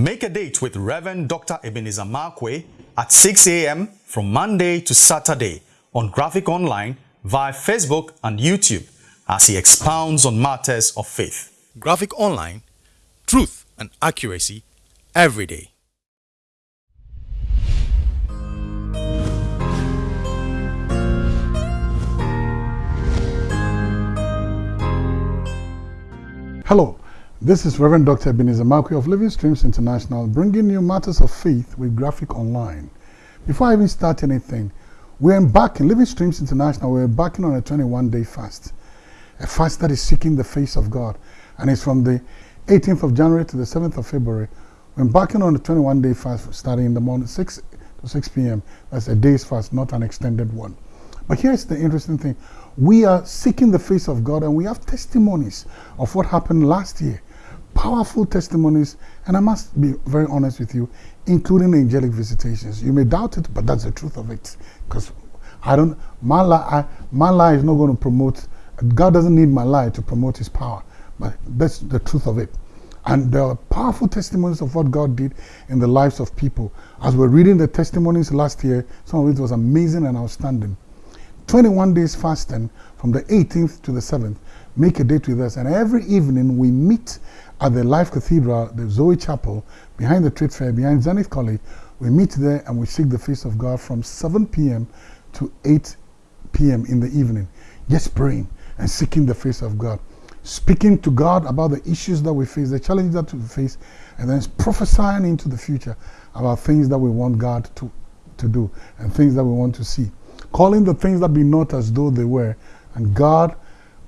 Make a date with Reverend Dr. Ebenezer Markwei at 6 a.m. from Monday to Saturday on Graphic Online via Facebook and YouTube as he expounds on matters of faith. Graphic Online, truth and accuracy every day. Hello, this is Reverend Dr. Ebenezer Markwei of Living Streams International bringing you matters of faith with Graphic Online. Before I even start anything, we're embarking, Living Streams International, we're embarking on a 21-day fast. A fast that is seeking the face of God. And it's from the 18th of January to the 7th of February. We're embarking on a 21-day fast starting in the morning, 6 to 6 p.m. That's a day's fast, not an extended one. But here's the interesting thing. We are seeking the face of God and we have testimonies of what happened last year. Powerful testimonies, and I must be very honest with you, including angelic visitations. You may doubt it, but that's the truth of it. Because I don't, my lie, my lie is not going to promote, God doesn't need my lie to promote his power. But that's the truth of it. And there are powerful testimonies of what God did in the lives of people. As we're reading the testimonies last year, some of it was amazing and outstanding. 21 days fasting from the 18th to the 7th. Make a date with us. And every evening we meet at the Life Cathedral, the Zoe Chapel, behind the Trade Fair, behind Zenith College. We meet there and we seek the face of God from 7 p.m. to 8 p.m. in the evening. Just praying and seeking the face of God. Speaking to God about the issues that we face, the challenges that we face, and then prophesying into the future about things that we want God to, to do and things that we want to see calling the things that be not as though they were. And God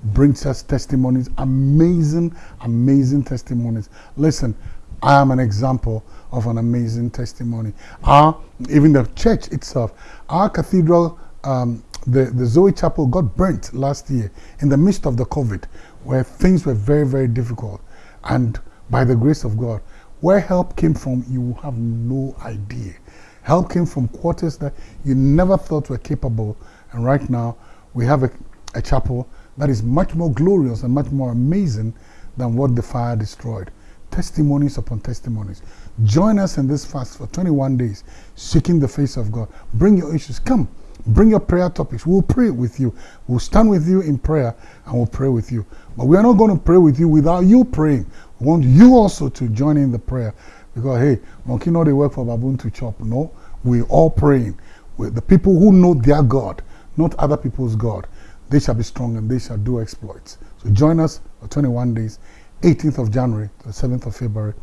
brings us testimonies, amazing, amazing testimonies. Listen, I am an example of an amazing testimony. Our, even the church itself, our cathedral, um, the, the Zoe Chapel got burnt last year in the midst of the COVID, where things were very, very difficult. And by the grace of God, where help came from, you have no idea. Help came from quarters that you never thought were capable. And right now, we have a, a chapel that is much more glorious and much more amazing than what the fire destroyed. Testimonies upon testimonies. Join us in this fast for 21 days, seeking the face of God. Bring your issues. Come, bring your prayer topics. We'll pray with you. We'll stand with you in prayer and we'll pray with you. But we are not going to pray with you without you praying. We want you also to join in the prayer because, hey, monkey know they work for baboon to chop. No, we're all praying. The people who know their God, not other people's God, they shall be strong and they shall do exploits. So join us for 21 days, 18th of January to the 7th of February,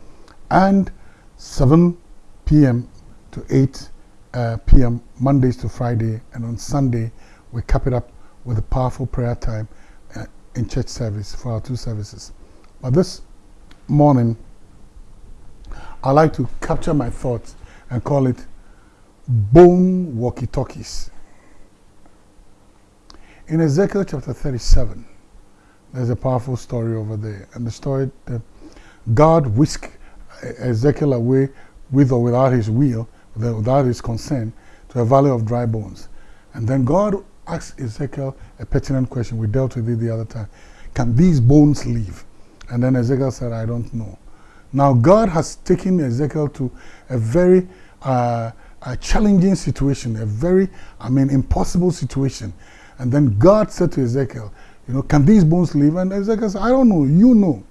and 7 p.m. to 8 uh, p.m. Mondays to Friday, and on Sunday we cap it up with a powerful prayer time uh, in church service for our two services. But this morning, I like to capture my thoughts and call it bone walkie-talkies. In Ezekiel chapter 37, there's a powerful story over there. And the story that God whisked Ezekiel away with or without his will, without his consent, to a valley of dry bones. And then God asked Ezekiel a pertinent question. We dealt with it the other time. Can these bones live? And then Ezekiel said, I don't know. Now, God has taken Ezekiel to a very uh, a challenging situation, a very, I mean, impossible situation. And then God said to Ezekiel, you know, can these bones live? And Ezekiel said, I don't know, you know.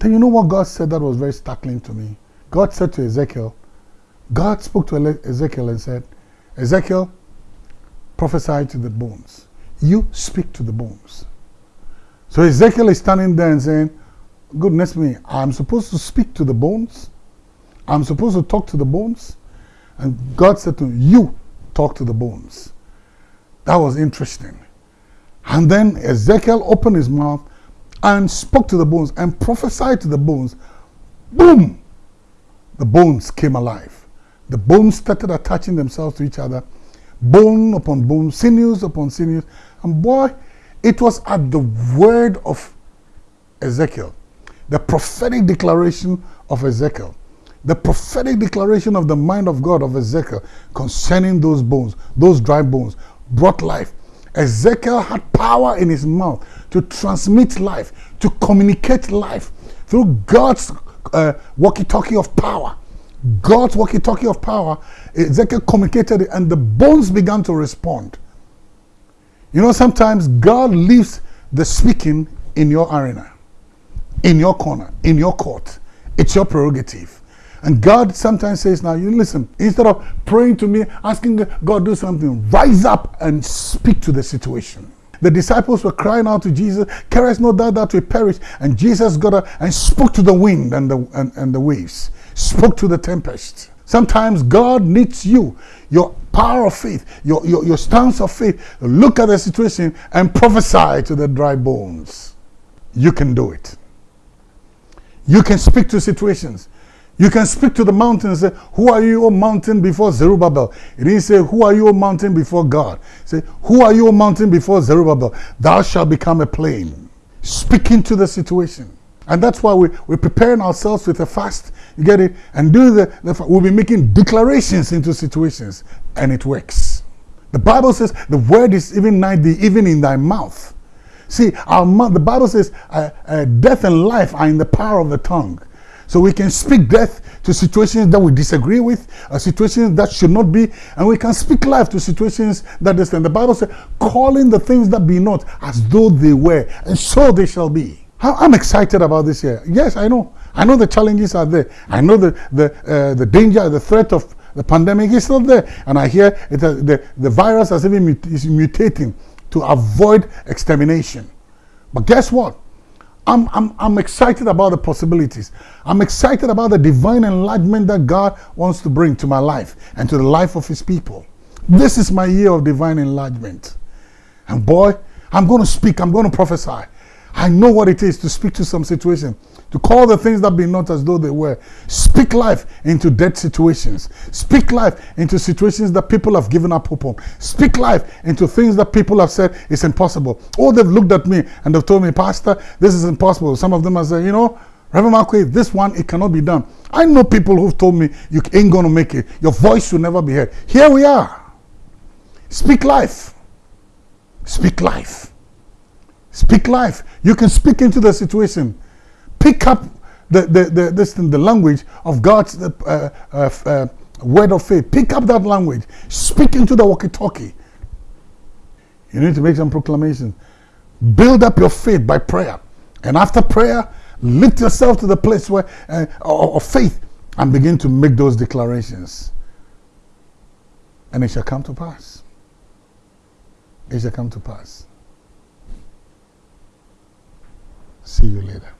Then you know what God said that was very startling to me? God said to Ezekiel, God spoke to Ezekiel and said, Ezekiel, prophesy to the bones. You speak to the bones. So Ezekiel is standing there and saying, goodness me, I'm supposed to speak to the bones? I'm supposed to talk to the bones? And God said to him, you talk to the bones. That was interesting. And then Ezekiel opened his mouth and spoke to the bones and prophesied to the bones. Boom! The bones came alive. The bones started attaching themselves to each other. Bone upon bone, sinews upon sinews. And boy, it was at the word of Ezekiel, the prophetic declaration of Ezekiel the prophetic declaration of the mind of God of Ezekiel concerning those bones, those dry bones, brought life. Ezekiel had power in his mouth to transmit life, to communicate life through God's uh, walkie-talkie of power. God's walkie-talkie of power, Ezekiel communicated it and the bones began to respond. You know, sometimes God leaves the speaking in your arena, in your corner, in your court. It's your prerogative. And God sometimes says, now you listen, instead of praying to me, asking God do something, rise up and speak to the situation. The disciples were crying out to Jesus, carest no doubt that we perish. And Jesus got up and spoke to the wind and the, and, and the waves, spoke to the tempest. Sometimes God needs you, your power of faith, your, your, your stance of faith. Look at the situation and prophesy to the dry bones. You can do it. You can speak to situations. You can speak to the mountain and say, Who are you, O mountain, before Zerubbabel? It didn't say, Who are you, O mountain, before God? Say, Who are you, O mountain, before Zerubbabel? Thou shalt become a plain. Speaking to the situation. And that's why we, we're preparing ourselves with a fast. You get it? And doing the, the we'll be making declarations into situations. And it works. The Bible says the word is even nigh thee, even in thy mouth. See, our mouth, the Bible says uh, uh, death and life are in the power of the tongue. So we can speak death to situations that we disagree with, uh, situations that should not be, and we can speak life to situations that that is. And the Bible says, calling the things that be not as though they were, and so they shall be. I'm excited about this year. Yes, I know. I know the challenges are there. I know the the uh, the danger, the threat of the pandemic is still there, and I hear it, uh, the the virus has even mut is mutating to avoid extermination. But guess what? I'm, I'm, I'm excited about the possibilities. I'm excited about the divine enlargement that God wants to bring to my life and to the life of His people. This is my year of divine enlargement. And boy, I'm going to speak, I'm going to prophesy. I know what it is to speak to some situation, to call the things that be not as though they were. Speak life into dead situations. Speak life into situations that people have given up hope on. Speak life into things that people have said is impossible. Or they've looked at me and they've told me, Pastor, this is impossible. Some of them have said, you know, Reverend Markwei, this one, it cannot be done. I know people who've told me, you ain't going to make it. Your voice will never be heard. Here we are. Speak life. Speak life. Speak life. You can speak into the situation. Pick up the, the, the, this thing, the language of God's uh, uh, uh, word of faith. Pick up that language. Speak into the walkie-talkie. You need to make some proclamations. Build up your faith by prayer. And after prayer, lift yourself to the place where uh, of faith and begin to make those declarations. And it shall come to pass. It shall come to pass. See you later.